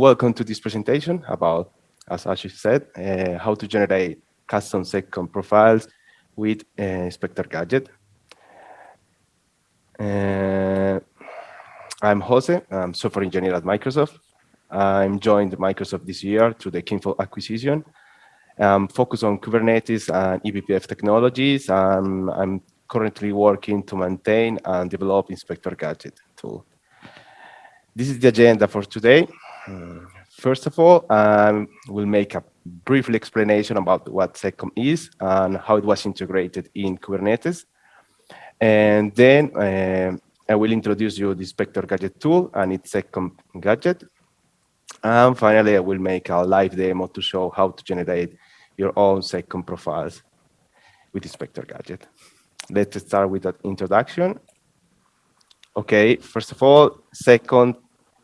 welcome to this presentation about, as Ashish said, uh, how to generate custom seccomp profiles with uh, Inspector Gadget. Uh, I'm Jose, I'm software engineer at Microsoft. I'm joined Microsoft this year through the Kinvolk acquisition. I'm focused on Kubernetes and eBPF technologies. and I'm currently working to maintain and develop Inspector Gadget tool. This is the agenda for today. First of all, um, we'll make a brief explanation about what SecComp is and how it was integrated in Kubernetes. And then uh, I will introduce you the Inspector Gadget tool and its SecComp gadget. And finally, I will make a live demo to show how to generate your own SecComp profiles with Inspector Gadget. Let's start with that introduction. Okay, first of all, SecComp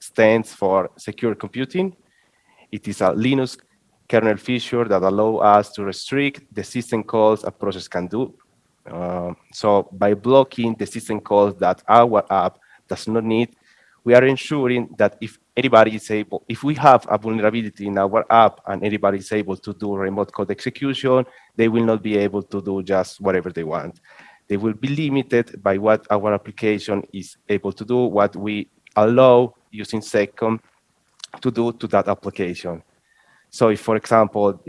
stands for Secure Computing. It is a Linux kernel feature that allow us to restrict the system calls a process can do. Uh, so by blocking the system calls that our app does not need, we are ensuring that if anybody is able, if we have a vulnerability in our app and anybody is able to do remote code execution, they will not be able to do just whatever they want. They will be limited by what our application is able to do, what we allow using SecComp to do to that application. So if, for example,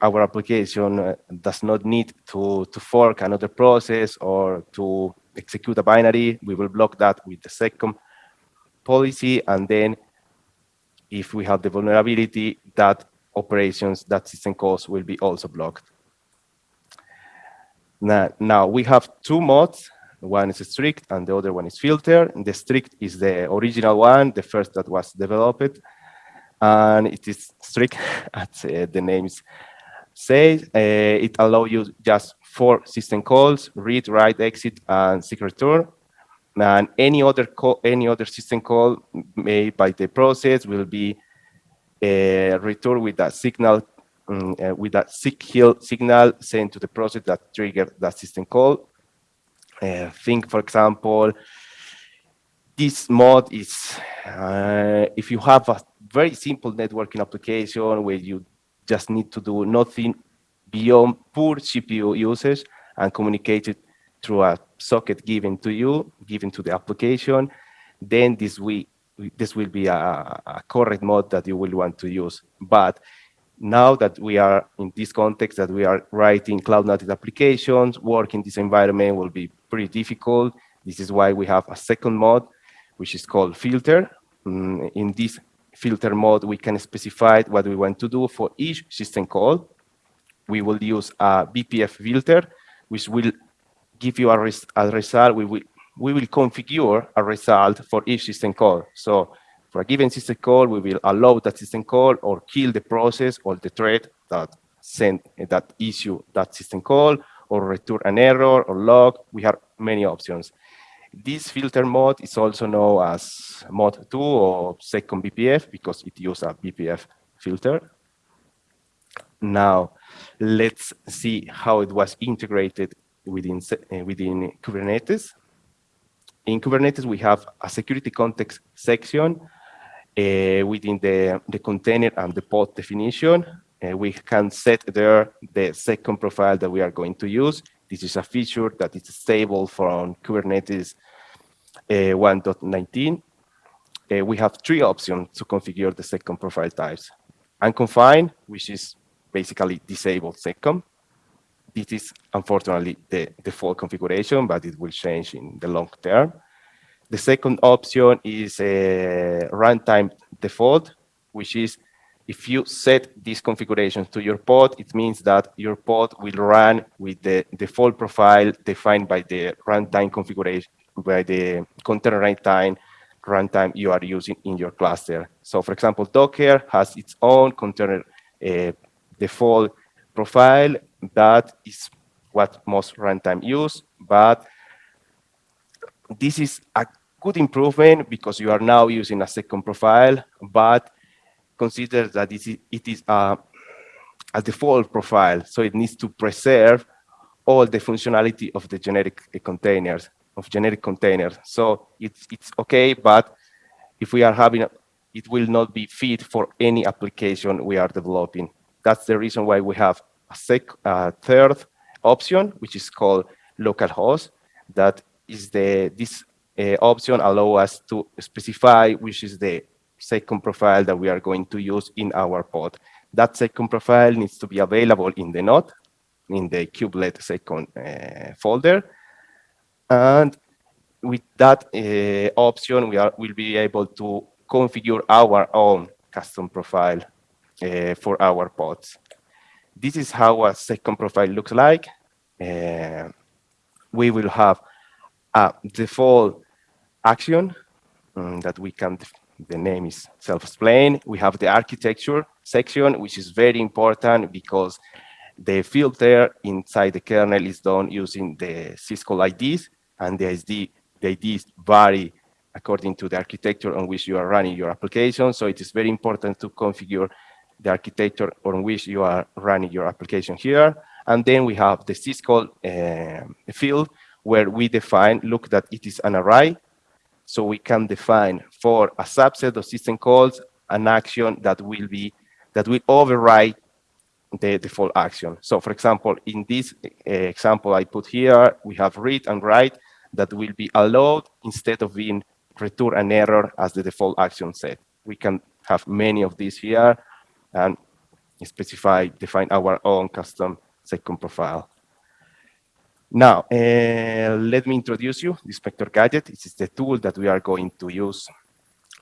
our application uh, does not need to, to fork another process or to execute a binary, we will block that with the SecComp policy. And then if we have the vulnerability, that operations, that system calls will be also blocked. Now, now we have two modes one is strict and the other one is filter. The strict is the original one, the first that was developed. And it is strict, as uh, the names say. Uh, it allows you just four system calls, read, write, exit, and return. And any other call, any other system call made by the process will be uh, returned with a signal um, uh, with a signal sent to the process that triggered that system call. Uh, think, for example, this mode is uh, if you have a very simple networking application where you just need to do nothing beyond poor CPU usage and communicate it through a socket given to you, given to the application, then this will this will be a, a correct mode that you will want to use. But now that we are in this context that we are writing cloud native applications, work in this environment will be pretty difficult. This is why we have a second mode, which is called filter. Mm, in this filter mode, we can specify what we want to do for each system call. We will use a BPF filter, which will give you a, res a result. We will, we will configure a result for each system call. So for a given system call, we will allow that system call or kill the process or the thread that sent that issue that system call or return an error or log. We have many options. This filter mode is also known as mod 2 or seccomp BPF because it uses a BPF filter. Now, let's see how it was integrated within, uh, within Kubernetes. In Kubernetes, we have a security context section within the, the container and the pod definition. Uh, we can set there the seccomp profile that we are going to use. This is a feature that is stable from Kubernetes uh, 1.19. Uh, we have three options to configure the seccomp profile types. Unconfined, which is basically disabled seccomp. This is unfortunately the default configuration, but it will change in the long term. The second option is a runtime default, which is if you set this configuration to your pod, it means that your pod will run with the default profile defined by the runtime configuration, by the container runtime runtime you are using in your cluster. So for example, Docker has its own container uh, default profile that is what most runtime use, but this is a good improvement because you are now using a seccomp profile, but consider that it is, a, a default profile, so it needs to preserve all the functionality of the generic containers, of generic containers. So it's, it's okay, but if we are having a, it will not be fit for any application we are developing. That's the reason why we have a sec, uh, third option, which is called localhost. That is the this option allow us to specify which is the seccomp profile that we are going to use in our pod. That seccomp profile needs to be available in the node, in the kubelet seccomp uh, folder. And with that uh, option, we are will be able to configure our own custom profile uh, for our pods. This is how a seccomp profile looks like. Uh, we will have a default action um, that we can, the name is self-explained. We have the architecture section, which is very important because the filter inside the kernel is done using the syscall IDs, and the, SD, the IDs vary according to the architecture on which you are running your application. So it is very important to configure the architecture on which you are running your application here. And then we have the syscall uh, field where we define, look that it is an array. So we can define for a subset of system calls an action that will be, that will override the default action. So for example, in this uh, example I put here, we have read and write that will be allowed instead of being return an error as the default action set. We can have many of these here and specify, define our own custom seccomp profile. Now, uh, let me introduce you Inspector Gadget. This is the tool that we are going to use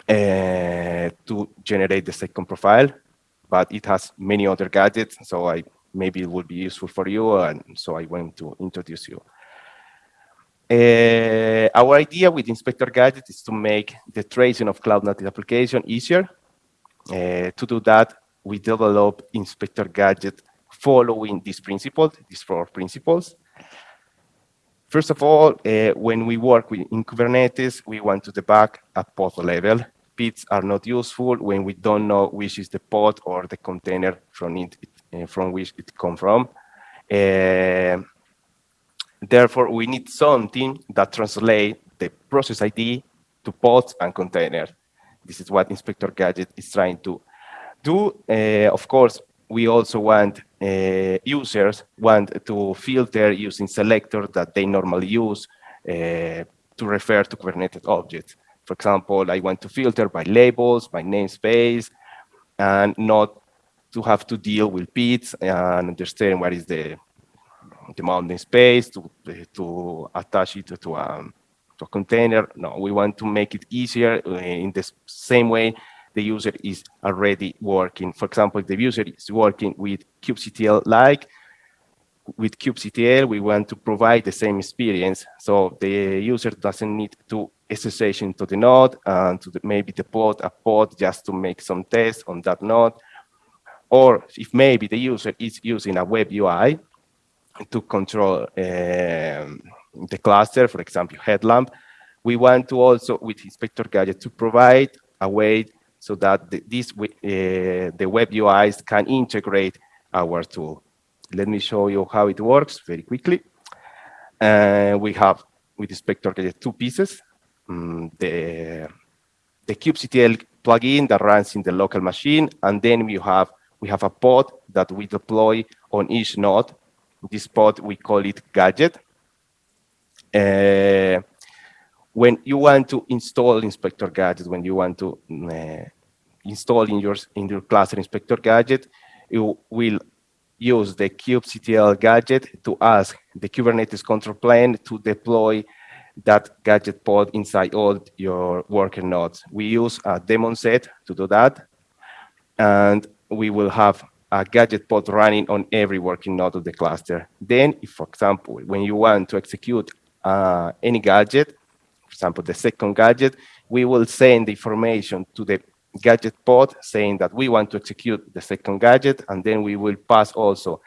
uh, to generate the seccomp profile, but it has many other gadgets, so I maybe it would be useful for you, and so I want to introduce you. Uh, our idea with Inspector Gadget is to make the tracing of cloud native application easier. Uh, to do that, we develop Inspector Gadget following these principles, these four principles. First of all, uh, when we work with, in Kubernetes, we want to debug at pod level. PIDs are not useful when we don't know which is the pod or the container from, it, uh, from which it comes from. Uh, Therefore, we need something that translates the process ID to pods and containers. This is what Inspector Gadget is trying to do. Uh, of course, we also want uh, users want to filter using selectors that they normally use uh, to refer to Kubernetes objects. For example, I want to filter by labels, by namespace, and not to have to deal with PIDs and understand what is the demanding space to, to attach it to a, to a container. No, we want to make it easier uh, in the same way the user is already working. For example, if the user is working with kubectl-like, with kubectl, we want to provide the same experience. So the user doesn't need to SSH into the node and to the, maybe deploy a pod just to make some tests on that node. Or if maybe the user is using a web UI, to control um, the cluster, for example, headlamp. We want to also, with Inspector Gadget, to provide a way so that the, this, uh, the web UIs can integrate our tool. Let me show you how it works very quickly. Uh, we have, with Inspector Gadget, two pieces. Um, the, the kubectl plugin that runs in the local machine, and then we have we have a pod that we deploy on each node this pod, we call it gadget. Uh, when you want to install Inspector Gadget, when you want to uh, install in your, in your cluster Inspector Gadget, you will use the kubectl gadget to ask the Kubernetes control plane to deploy that gadget pod inside all your worker nodes. We use a daemon set to do that. And we will have a gadget pod running on every working node of the cluster. Then, if, for example, when you want to execute uh, any gadget, example, the seccomp gadget, we will send the information to the gadget pod saying that we want to execute the seccomp gadget, and then we will pass also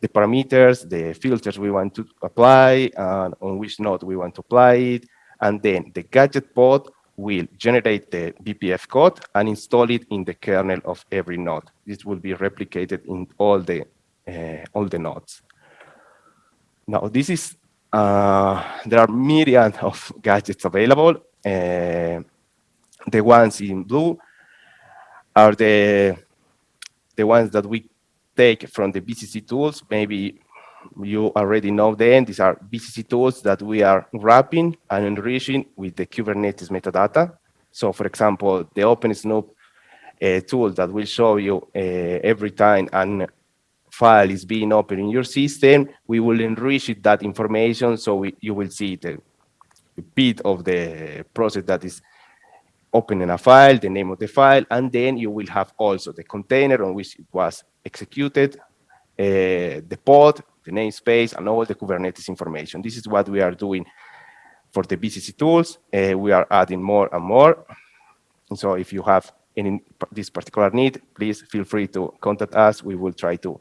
the parameters, the filters we want to apply, and on which node we want to apply it, and then the gadget pod will generate the BPF code and install it in the kernel of every node. This will be replicated in all the uh, all the nodes. Now, this is uh, there are myriad of gadgets available. Uh, the ones in blue are the the ones that we take from the BCC tools. Maybe you already know them. These are BCC tools that we are wrapping and enriching with the Kubernetes metadata. So for example, the OpenSnoop uh, tool that will show you uh, every time an file is being opened in your system, we will enrich that information so we, you will see the PID of the process that is opening a file, the name of the file, and then you will have also the container on which it was executed, uh, the pod, the namespace, and all the Kubernetes information. This is what we are doing for the BCC tools. Uh, we are adding more and more. And so if you have any this particular need, please feel free to contact us. We will try to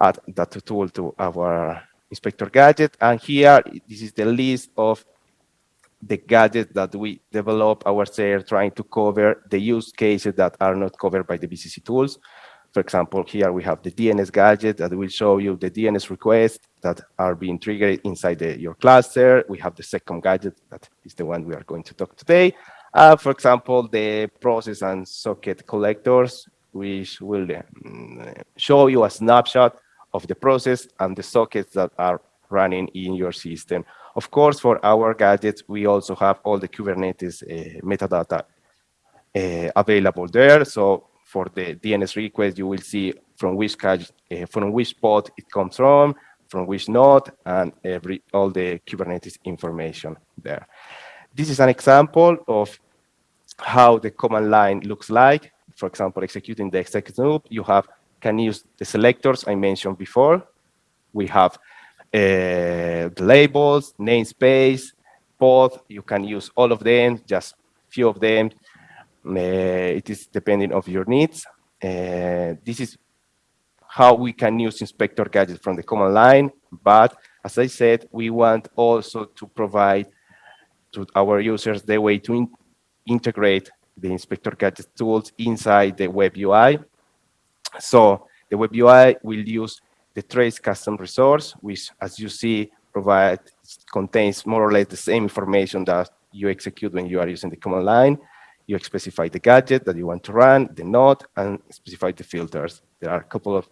add that tool to our inspector gadget. And here, this is the list of the gadgets that we develop ourselves trying to cover the use cases that are not covered by the BCC tools. For example, here we have the DNS gadget that will show you the DNS requests that are being triggered inside the, your cluster. We have the seccomp gadget that is the one we are going to talk today. Uh, for example, the process and socket collectors, which will um, show you a snapshot of the process and the sockets that are running in your system. Of course, for our gadgets, we also have all the Kubernetes uh, metadata uh, available there. So for the DNS request, you will see from which uh, from which pod it comes from, from which node, and every all the Kubernetes information there. This is an example of how the command line looks like. For example, executing the exec snoop, you have can use the selectors I mentioned before. We have uh, the labels, namespace, pod, you can use all of them, just few of them. Uh, it is depending of your needs. Uh, this is how we can use inspector gadget from the command line. But as I said, we want also to provide to our users the way to in integrate the inspector gadget tools inside the web UI. So the web UI will use the trace custom resource, which, as you see, provide contains more or less the same information that you execute when you are using the command line. You specify the gadget that you want to run, the node, and specify the filters. There are a couple of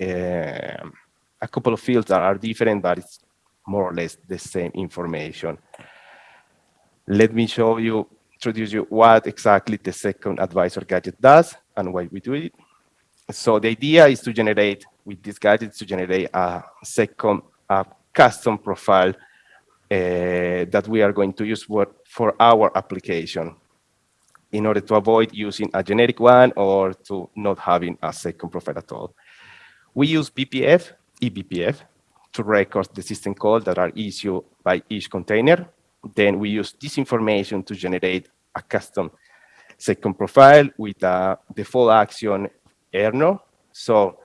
uh, a couple of fields that are different, but it's more or less the same information. Let me show you, introduce you what exactly the seccomp advisor gadget does and why we do it. So the idea is to generate with this gadget to generate a seccomp a custom profile uh, that we are going to use for, for our application in order to avoid using a generic one or to not having a seccomp profile at all. We use BPF, eBPF, to record the system calls that are issued by each container. Then we use this information to generate a custom seccomp profile with a default action error. So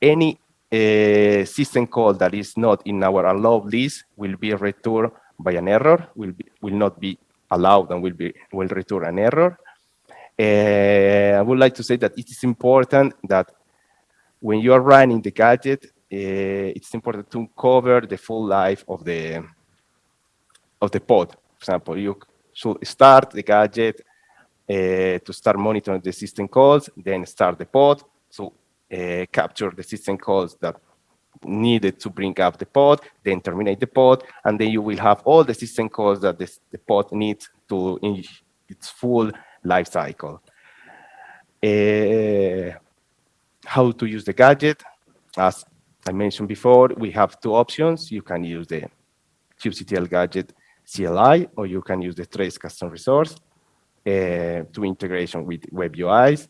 any uh, system call that is not in our allowed list will be returned by an error, will, be, will not be allowed and will, be, will return an error. Uh, I would like to say that it is important that when you are running the gadget, uh, it's important to cover the full life of the of the pod. For example, you should start the gadget to start monitoring the system calls, then start the pod. So uh, capture the system calls that needed to bring up the pod, then terminate the pod, and then you will have all the system calls that this, the pod needs to in its full life cycle. Uh, how to use the gadget? As I mentioned before, we have two options. You can use the kubectl gadget CLI, or you can use the trace custom resource Uh, to integration with web UIs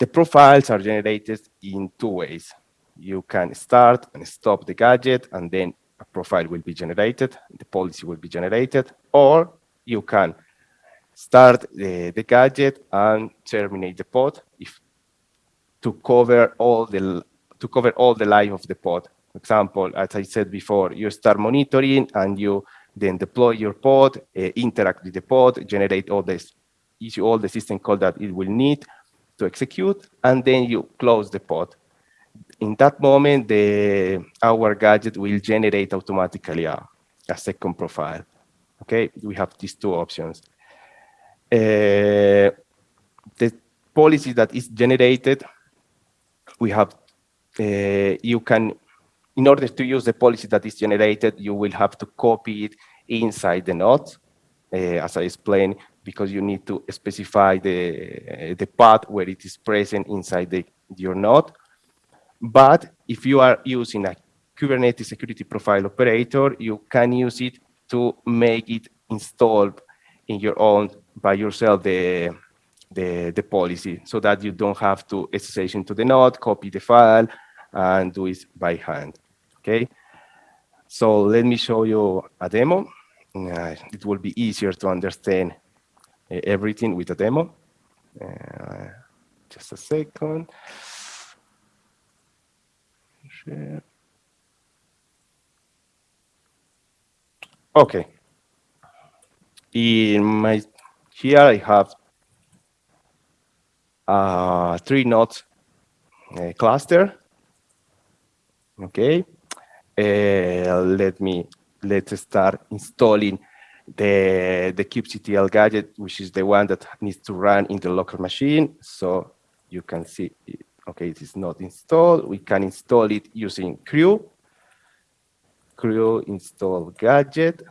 the profiles are generated in two ways. You can start and stop the gadget, and then a profile will be generated, the policy will be generated, or you can start the, the gadget and terminate the pod if to cover all the to cover all the life of the pod. For example, as I said before, you start monitoring and you then deploy your pod, uh, interact with the pod, generate all this issue all the system call that it will need to execute, and then you close the pod. In that moment, the, our gadget will generate automatically a, a seccomp profile. Okay, we have these two options. uh, the policy that is generated, we have, uh, you can, in order to use the policy that is generated, you will have to copy it inside the node, uh, as I explained, because you need to specify the, the path where it is present inside the, your node. But if you are using a Kubernetes security profile operator, you can use it to make it installed in your own by yourself the the, the policy so that you don't have to SSH into the node, copy the file, and do it by hand. Okay. So let me show you a demo. Uh, it will be easier to understand uh, everything with a demo. Uh, just a second. Share. Okay. In my here I have a three nodes uh, cluster. Okay. Uh, let me let's start installing the the kubectl gadget, which is the one that needs to run in the local machine. So you can see, okay, it is not installed. We can install it using krew. Krew install gadget.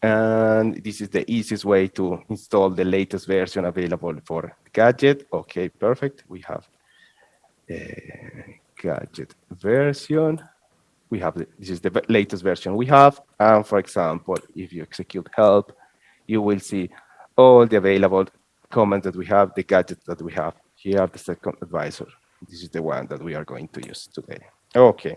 And this is the easiest way to install the latest version available for gadget. Okay, perfect. We have a gadget version. We have, the, this is the latest version we have. And for example, if you execute help, you will see all the available commands that we have, the gadgets that we have. Here, the seccomp advisor. This is the one that we are going to use today. Okay.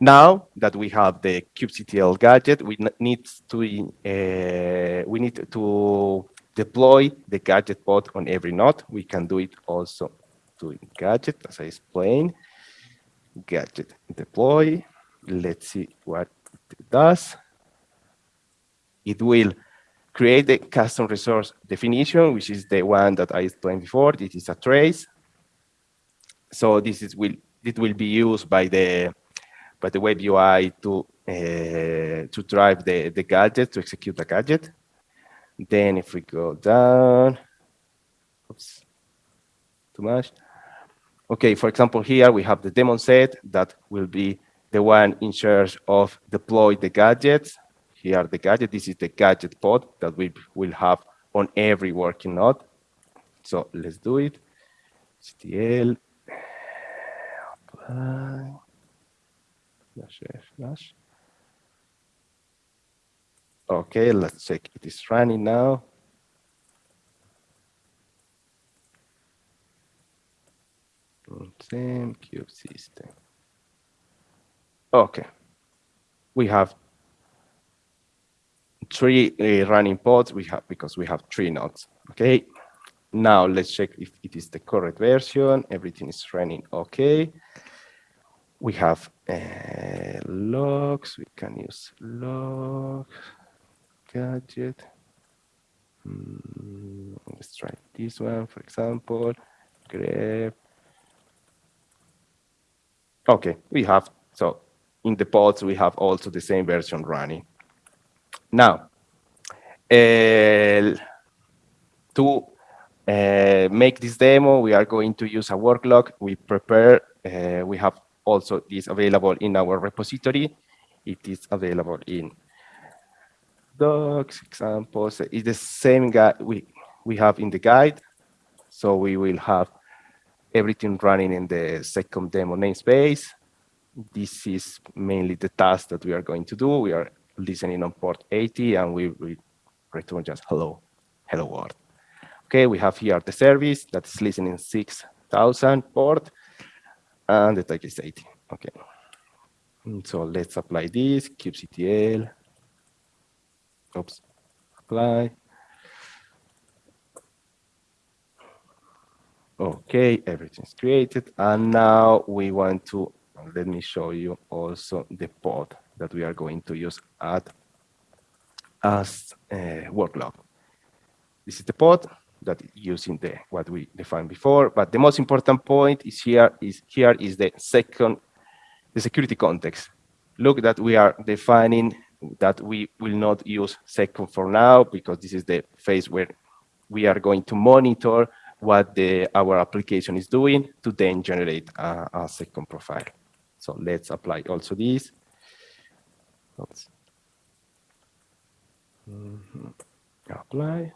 Now that we have the kubectl gadget, we need to uh, we need to deploy the gadget pod on every node. We can do it also doing gadget, as I explained. Gadget deploy. Let's see what it does. It will create the custom resource definition, which is the one that I explained before. This is a trace. So this is will it will be used by the by the web UI to uh, to drive the, the gadget, to execute the gadget. Then if we go down, oops, too much. Okay, for example, here we have the daemon set that will be the one in charge of deploy the gadgets. Here are the gadget, this is the gadget pod that we will have on every working node. So let's do it. Slash. Okay, let's check it is running now. Same kube system. Okay, we have three uh, running pods. We have because we have three nodes. Okay, now let's check if it is the correct version. Everything is running okay we have uh, logs, we can use log, gadget. Mm, let's try this one, for example, grep. Okay, we have, so in the pods, we have also the same version running. Now, uh, to uh, make this demo, we are going to use a work log. We prepare, uh, we have also this available in our repository. It is available in docs, examples. It's the same guide we, we have in the guide. So we will have everything running in the seccomp demo namespace. This is mainly the task that we are going to do. We are listening on port 80 and we, we return just hello, hello world. Okay, we have here the service that's listening 6,000 port and the tag is 80. Okay. So let's apply this, kubectl. Oops, apply. Okay, everything's created. And now we want to, let me show you also the pod that we are going to use at as a uh, workload. This is the pod that using the what we defined before. But the most important point is here is here is the seccomp the security context. Look that we are defining that we will not use seccomp for now because this is the phase where we are going to monitor what the, our application is doing to then generate a, a SecComp profile. So let's apply also this. Oops. Mm -hmm. Apply.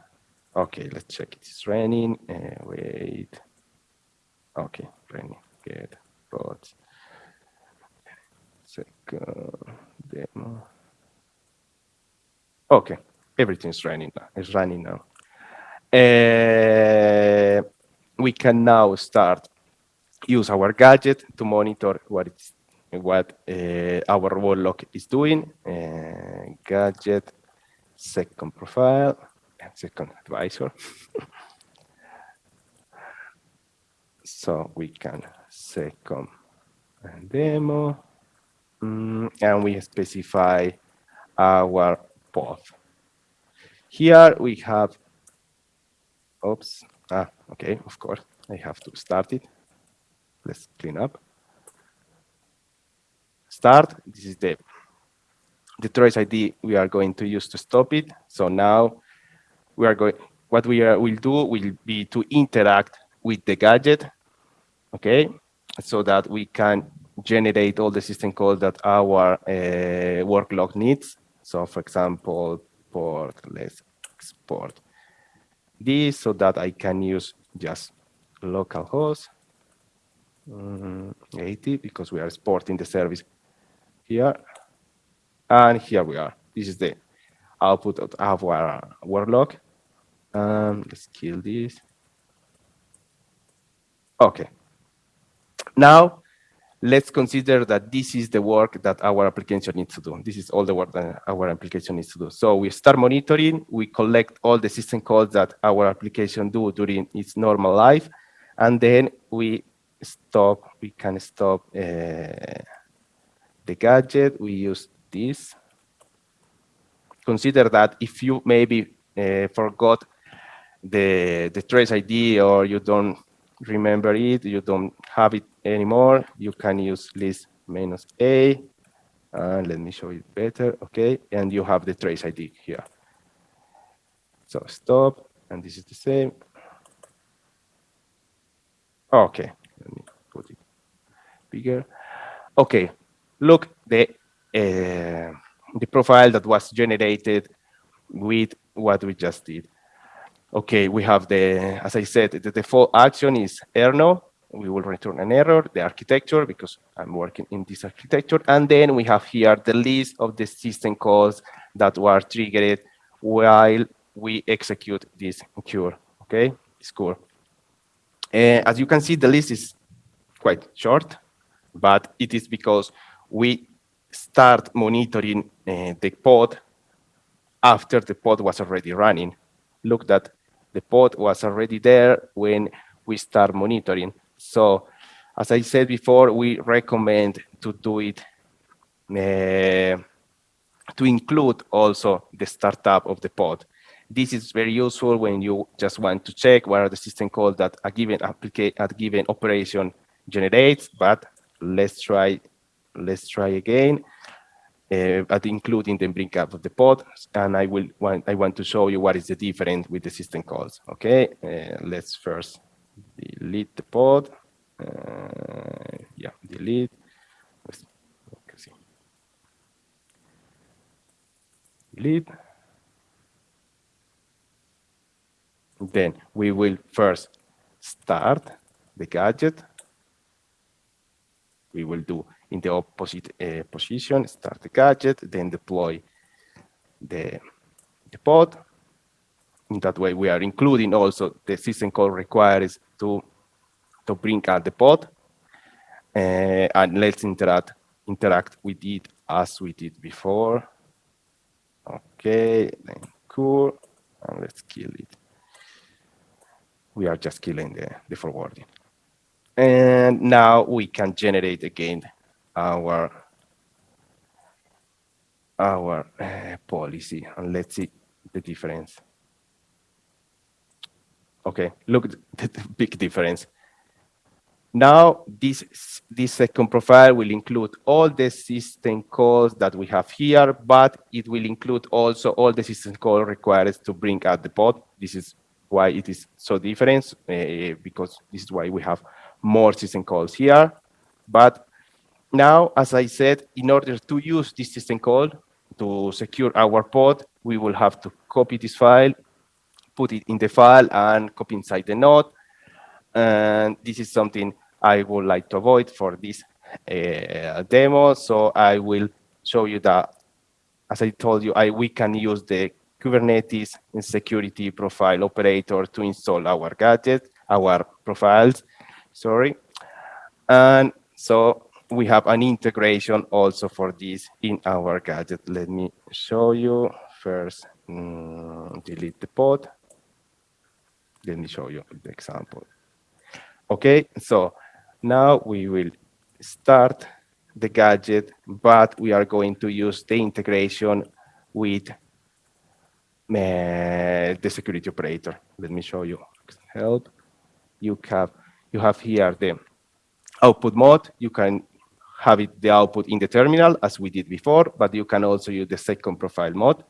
Okay, let's check it's running. Uh, wait. Okay, running. Good. But seccomp demo. Okay, everything's running now. It's running now. Uh, we can now start use our gadget to monitor what what uh, our workload is doing. Uh, gadget, seccomp profile, and seccomp advisor. so we can SecComp demo, mm, and we specify our path. Here we have, oops, ah, okay, of course, I have to start it. Let's clean up start. This is the, the trace ID we are going to use to stop it. So now we are going, what we are, will do will be to interact with the gadget, okay? So that we can generate all the system calls that our uh, work log needs. So for example, port, let's export this so that I can use just localhost um, 80 because we are exporting the service here. And here we are. This is the output of our workload. Um, let's kill this. Okay. Now, let's consider that this is the work that our application needs to do. This is all the work that our application needs to do. So we start monitoring, we collect all the system calls that our application do during its normal life, and then we stop, we can stop uh, the gadget, we use this. Consider that if you maybe uh, forgot the, the trace ID or you don't remember it, you don't have it anymore, you can use list minus A. And let me show it better. Okay, and you have the trace ID here. So stop, and this is the same. Okay, let me put it bigger. Okay, look the uh, the profile that was generated with what we just did. Okay, we have the, as I said, the default action is errno. We will return an error, the architecture, because I'm working in this architecture. And then we have here the list of the system calls that were triggered while we execute this curl, okay, this curl. Uh, as you can see, the list is quite short, but it is because we start monitoring uh, the pod after the pod was already running. Look that the pod was already there when we start monitoring. So as I said before, we recommend to do it uh, to include also the startup of the pod. This is very useful when you just want to check what are the system calls that a given application, a given operation generates, but let's try let's try again, uh, but including the bring up of the pod. And I will want, I want to show you what is the difference with the system calls. Okay, uh, let's first delete the pod. Uh, yeah, delete. Delete. Then we will first start the gadget. We will do in the opposite uh, position, start the gadget, then deploy the, the pod. In that way, we are including also the system call requires to, to bring out the pod. Uh, and let's interact, interact with it as we did before. Okay, then cool, and let's kill it. We are just killing the, the forwarding. And now we can generate again our our uh, policy and let's see the difference. Okay, look the, the big difference. Now, this, this seccomp profile will include all the system calls that we have here, but it will include also all the system calls required to bring out the pod. This is why it is so different, uh, because this is why we have more system calls here. But now, as I said, in order to use this system call to secure our pod, we will have to copy this file, put it in the file, and copy inside the node and this is something I would like to avoid for this uh, demo. So I will show you that, as I told you, I, we can use the Kubernetes security profile operator to install our gadget, our profiles, sorry. And so we have an integration also for this in our gadget. Let me show you first, mm, delete the pod. Let me show you the example. Okay, so now we will start the gadget, but we are going to use the integration with uh, the security operator. Let me show you. Help. You have you have here the output mode. You can have it the output in the terminal as we did before, but you can also use the seccomp profile mode,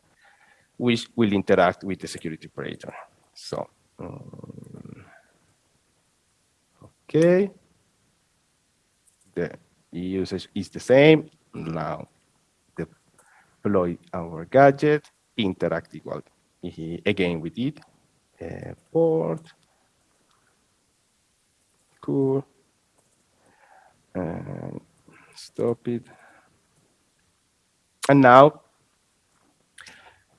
which will interact with the security operator. So. Um, Okay. The usage is the same. Now deploy our gadget, interact equal again with it. Uh, port. Cool. And stop it. And now,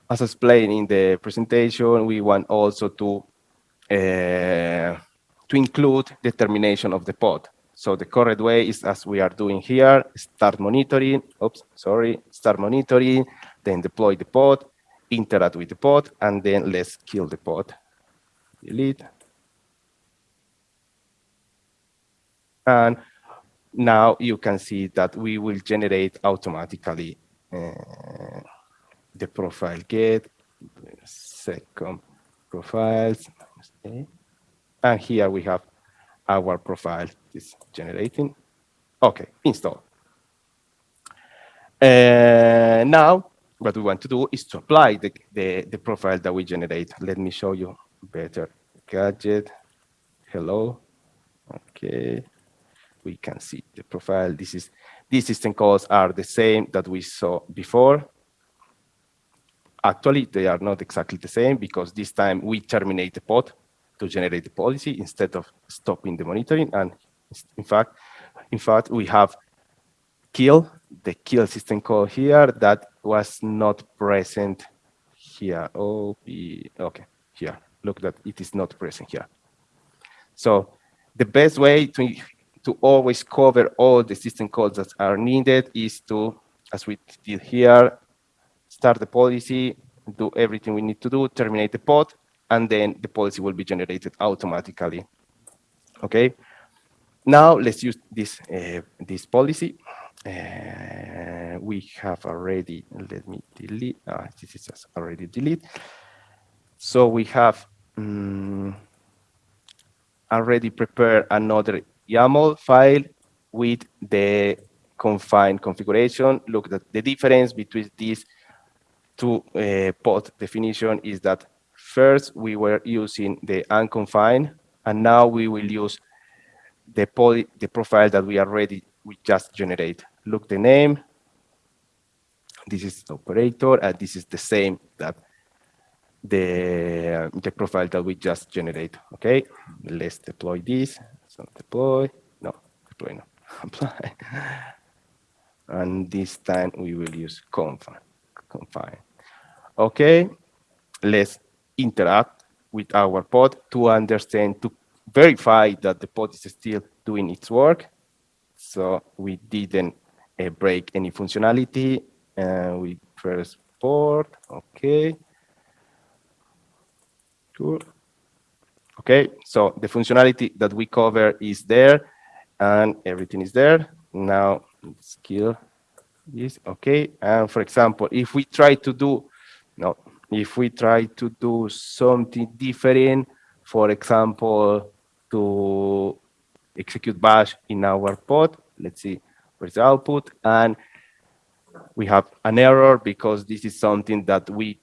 as explained in the presentation, we want also to uh, to include the termination of the pod. So the correct way is as we are doing here, start monitoring, oops, sorry, start monitoring, then deploy the pod, interact with the pod, and then let's kill the pod. Delete. And now you can see that we will generate automatically uh, the profile get, seccomp profiles, and here we have our profile is generating. Okay, install. Uh, now, what we want to do is to apply the, the, the profile that we generate. Let me show you better. Gadget, hello. Okay, we can see the profile. This is these system calls are the same that we saw before. Actually, they are not exactly the same because this time we terminate the pod to generate the policy instead of stopping the monitoring. And in fact, in fact, we have kill, the kill system call here that was not present here. Oh, okay, here. Look that it is not present here. So the best way to, to always cover all the system calls that are needed is to, as we did here, start the policy, do everything we need to do, terminate the pod, and then the policy will be generated automatically. Okay. Now let's use this uh, this policy. Uh, we have already. Let me delete. Uh, this is already delete. So we have um, already prepared another YAML file with the confined configuration. Look at the difference between these two uh, pod definition is that First, we were using the unconfined, and now we will use the, poly, the profile that we already we just generate. Look the name. This is the operator, and this is the same that the the profile that we just generate. Okay, let's deploy this. So deploy, no, deploy no, apply. And this time we will use confine. confine. Okay, let's interact with our pod to understand, to verify that the pod is still doing its work. So we didn't uh, break any functionality. And uh, we press port, okay. Cool. Okay, so the functionality that we cover is there and everything is there. Now let's kill this, okay. And for example, if we try to do, no, if we try to do something different, for example, to execute bash in our pod. Let's see where's the output. And we have an error because this is something that we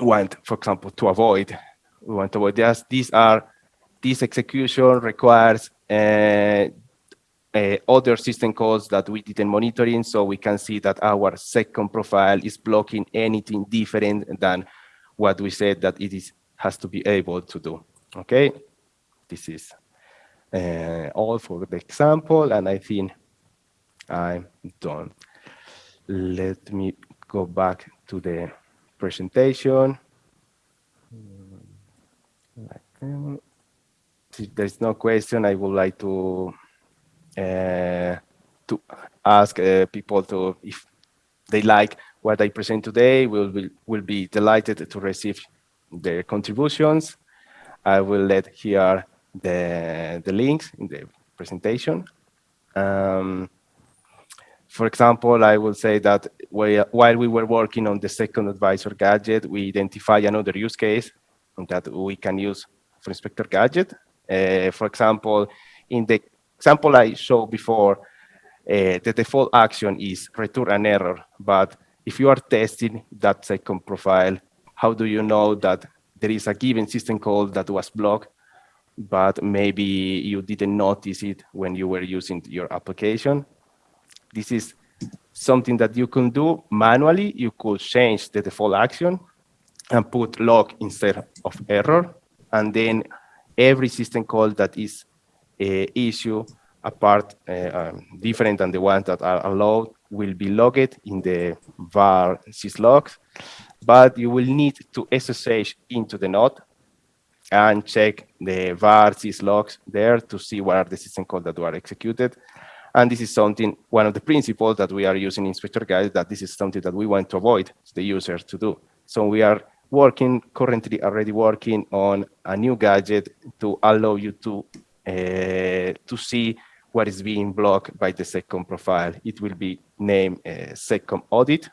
want, for example, to avoid. We want to avoid this. These are, this execution requires uh, uh, other system calls that we didn't monitoring, so we can see that our seccomp profile is blocking anything different than what we said that it is has to be able to do. Okay, this is uh, all for the example, and I think I'm done. Let me go back to the presentation. If there's no question, I would like to to ask uh, people to if they like what I present today. We'll be, will be delighted to receive their contributions. I will let here the the links in the presentation. Um, for example, I will say that while we were working on the seccomp advisor gadget, we identify another use case that we can use for Inspector Gadget. Uh, for example, in the example I showed before, uh, the default action is return an error. But if you are testing that seccomp profile, how do you know that there is a given system call that was blocked, but maybe you didn't notice it when you were using your application? This is something that you can do manually. You could change the default action and put log instead of error. And then every system call that is issue apart uh, um, different than the ones that are allowed will be logged in the var syslogs, but you will need to SSH into the node and check the var syslogs there to see what are the system calls that were executed. And this is something, one of the principles that we are using in Inspector Gadget, that this is something that we want to avoid the user to do. So we are working, currently already working on a new gadget to allow you to, uh, to see what is being blocked by the seccomp profile. It will be named uh, audit,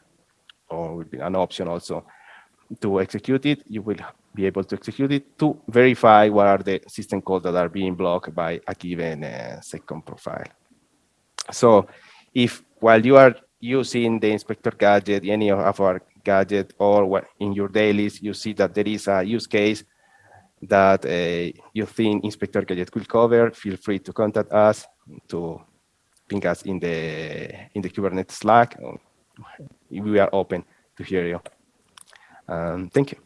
or will be an option also to execute it. You will be able to execute it to verify what are the system calls that are being blocked by a given uh, profile. So if while you are using the inspector gadget, any of our gadget or in your dailies, you see that there is a use case that uh, you think Inspector Gadget could cover, feel free to contact us to ping us in the in the Kubernetes Slack. We are open to hear you. Um, thank you.